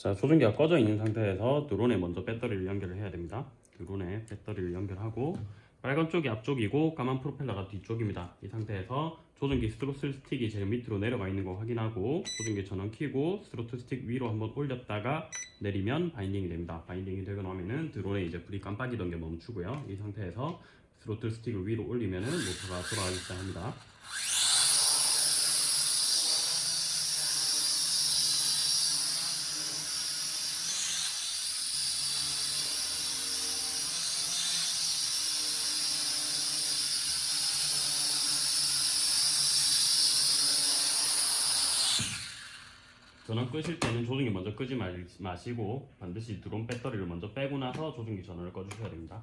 자 조종기가 꺼져 있는 상태에서 드론에 먼저 배터리를 연결을 해야 됩니다. 드론에 배터리를 연결하고 빨간 쪽이 앞쪽이고 까만 프로펠러가 뒤쪽입니다. 이 상태에서 조종기 스로틀 스틱이 제일 밑으로 내려가 있는 거 확인하고 조종기 전원 켜고 스로틀 스틱 위로 한번 올렸다가 내리면 binding이 됩니다. binding이 되고 나면은 드론에 이제 불이 깜빡이던 게 멈추고요. 이 상태에서 스로틀 스틱을 위로 올리면은 모터가 돌아가기 시작합니다 전원 끄실 때는 조종기 먼저 끄지 말- 마시고 반드시 드론 배터리를 먼저 빼고 나서 조종기 전원을 꺼주셔야 됩니다.